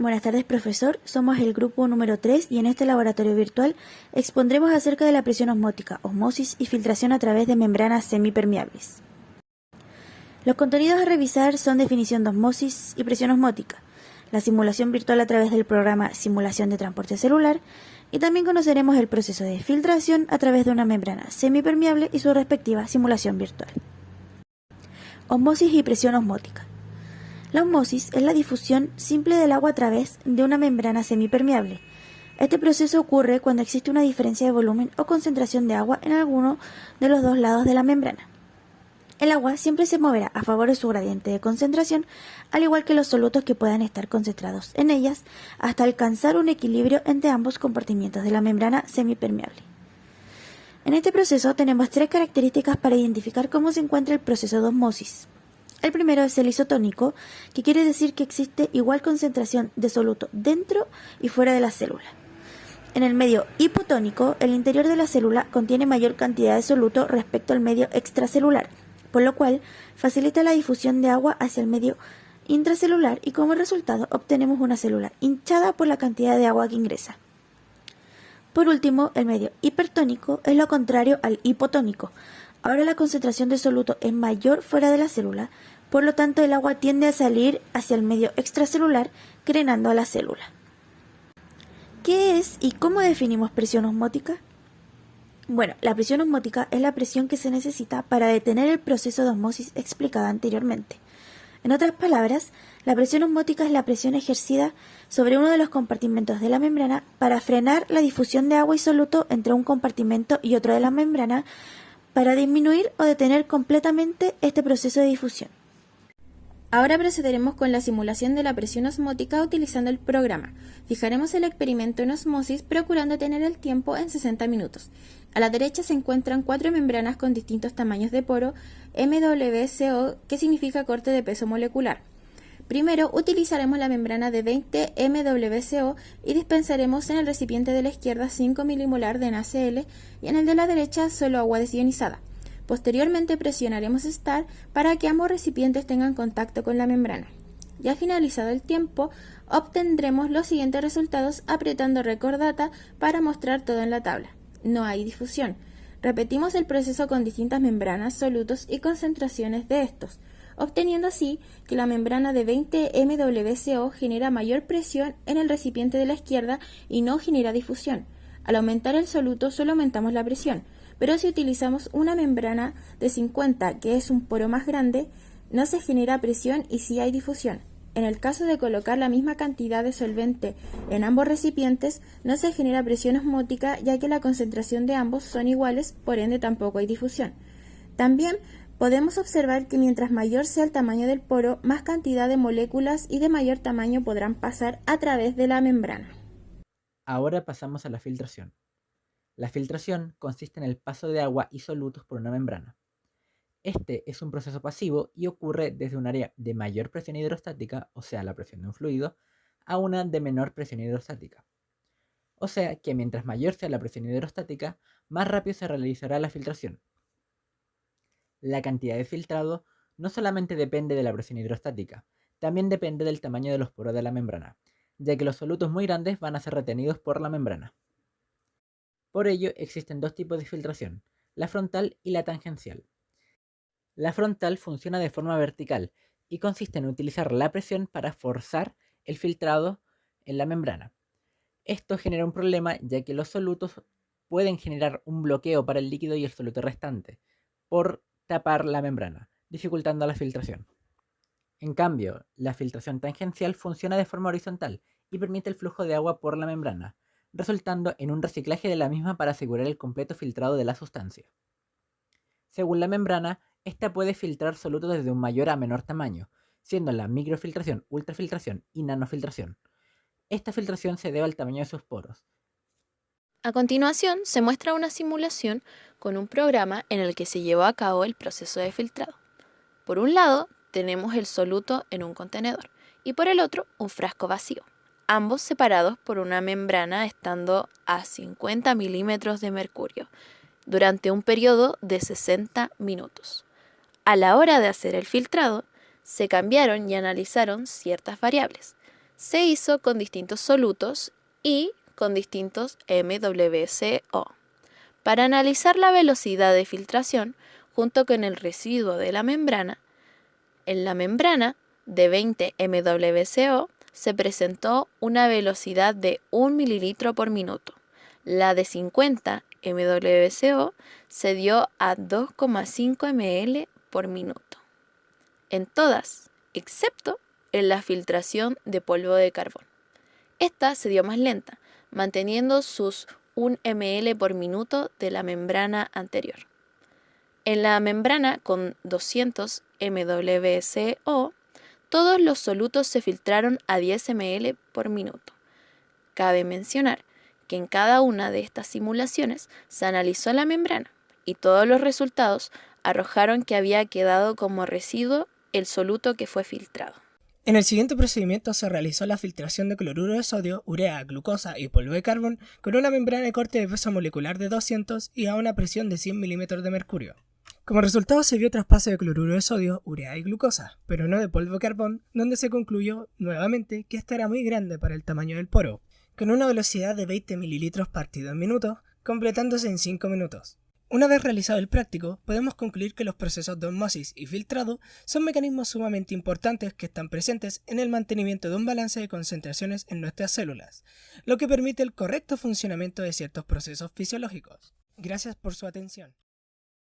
Buenas tardes, profesor. Somos el grupo número 3 y en este laboratorio virtual expondremos acerca de la presión osmótica, osmosis y filtración a través de membranas semipermeables. Los contenidos a revisar son definición de osmosis y presión osmótica, la simulación virtual a través del programa Simulación de Transporte Celular y también conoceremos el proceso de filtración a través de una membrana semipermeable y su respectiva simulación virtual. Osmosis y presión osmótica. La osmosis es la difusión simple del agua a través de una membrana semipermeable. Este proceso ocurre cuando existe una diferencia de volumen o concentración de agua en alguno de los dos lados de la membrana. El agua siempre se moverá a favor de su gradiente de concentración, al igual que los solutos que puedan estar concentrados en ellas, hasta alcanzar un equilibrio entre ambos compartimientos de la membrana semipermeable. En este proceso tenemos tres características para identificar cómo se encuentra el proceso de osmosis. El primero es el isotónico, que quiere decir que existe igual concentración de soluto dentro y fuera de la célula. En el medio hipotónico, el interior de la célula contiene mayor cantidad de soluto respecto al medio extracelular, por lo cual facilita la difusión de agua hacia el medio intracelular y como resultado obtenemos una célula hinchada por la cantidad de agua que ingresa. Por último, el medio hipertónico es lo contrario al hipotónico, Ahora la concentración de soluto es mayor fuera de la célula, por lo tanto el agua tiende a salir hacia el medio extracelular, crenando a la célula. ¿Qué es y cómo definimos presión osmótica? Bueno, la presión osmótica es la presión que se necesita para detener el proceso de osmosis explicado anteriormente. En otras palabras, la presión osmótica es la presión ejercida sobre uno de los compartimentos de la membrana para frenar la difusión de agua y soluto entre un compartimento y otro de la membrana para disminuir o detener completamente este proceso de difusión. Ahora procederemos con la simulación de la presión osmótica utilizando el programa. Fijaremos el experimento en osmosis procurando tener el tiempo en 60 minutos. A la derecha se encuentran cuatro membranas con distintos tamaños de poro MWCO, que significa corte de peso molecular. Primero utilizaremos la membrana de 20 MWCO y dispensaremos en el recipiente de la izquierda 5 milimolar de NaCl y en el de la derecha solo agua desionizada. Posteriormente presionaremos Start para que ambos recipientes tengan contacto con la membrana. Ya finalizado el tiempo, obtendremos los siguientes resultados apretando Record Data para mostrar todo en la tabla. No hay difusión. Repetimos el proceso con distintas membranas, solutos y concentraciones de estos obteniendo así que la membrana de 20 MWCO genera mayor presión en el recipiente de la izquierda y no genera difusión. Al aumentar el soluto solo aumentamos la presión, pero si utilizamos una membrana de 50, que es un poro más grande, no se genera presión y sí hay difusión. En el caso de colocar la misma cantidad de solvente en ambos recipientes, no se genera presión osmótica ya que la concentración de ambos son iguales, por ende tampoco hay difusión. También Podemos observar que mientras mayor sea el tamaño del poro, más cantidad de moléculas y de mayor tamaño podrán pasar a través de la membrana. Ahora pasamos a la filtración. La filtración consiste en el paso de agua y solutos por una membrana. Este es un proceso pasivo y ocurre desde un área de mayor presión hidrostática, o sea, la presión de un fluido, a una de menor presión hidrostática. O sea que mientras mayor sea la presión hidrostática, más rápido se realizará la filtración, la cantidad de filtrado no solamente depende de la presión hidrostática, también depende del tamaño de los poros de la membrana, ya que los solutos muy grandes van a ser retenidos por la membrana. Por ello existen dos tipos de filtración, la frontal y la tangencial. La frontal funciona de forma vertical y consiste en utilizar la presión para forzar el filtrado en la membrana. Esto genera un problema ya que los solutos pueden generar un bloqueo para el líquido y el soluto restante, por tapar la membrana, dificultando la filtración. En cambio, la filtración tangencial funciona de forma horizontal y permite el flujo de agua por la membrana, resultando en un reciclaje de la misma para asegurar el completo filtrado de la sustancia. Según la membrana, esta puede filtrar solutos desde un mayor a menor tamaño, siendo la microfiltración, ultrafiltración y nanofiltración. Esta filtración se debe al tamaño de sus poros, a continuación, se muestra una simulación con un programa en el que se llevó a cabo el proceso de filtrado. Por un lado, tenemos el soluto en un contenedor y por el otro, un frasco vacío, ambos separados por una membrana estando a 50 milímetros de mercurio durante un periodo de 60 minutos. A la hora de hacer el filtrado, se cambiaron y analizaron ciertas variables. se hizo con distintos solutos y con distintos MWCO. Para analizar la velocidad de filtración junto con el residuo de la membrana, en la membrana de 20 MWCO se presentó una velocidad de 1 mililitro por minuto. La de 50 MWCO se dio a 2,5 ml por minuto. En todas, excepto en la filtración de polvo de carbón. Esta se dio más lenta, manteniendo sus 1 ml por minuto de la membrana anterior. En la membrana con 200 MWCO, todos los solutos se filtraron a 10 ml por minuto. Cabe mencionar que en cada una de estas simulaciones se analizó la membrana y todos los resultados arrojaron que había quedado como residuo el soluto que fue filtrado. En el siguiente procedimiento se realizó la filtración de cloruro de sodio, urea, glucosa y polvo de carbón con una membrana de corte de peso molecular de 200 y a una presión de 100 milímetros de mercurio. Como resultado se vio traspaso de cloruro de sodio, urea y glucosa, pero no de polvo de carbón, donde se concluyó nuevamente que este era muy grande para el tamaño del poro, con una velocidad de 20 mililitros partido en minuto, completándose en 5 minutos. Una vez realizado el práctico, podemos concluir que los procesos de osmosis y filtrado son mecanismos sumamente importantes que están presentes en el mantenimiento de un balance de concentraciones en nuestras células, lo que permite el correcto funcionamiento de ciertos procesos fisiológicos. Gracias por su atención.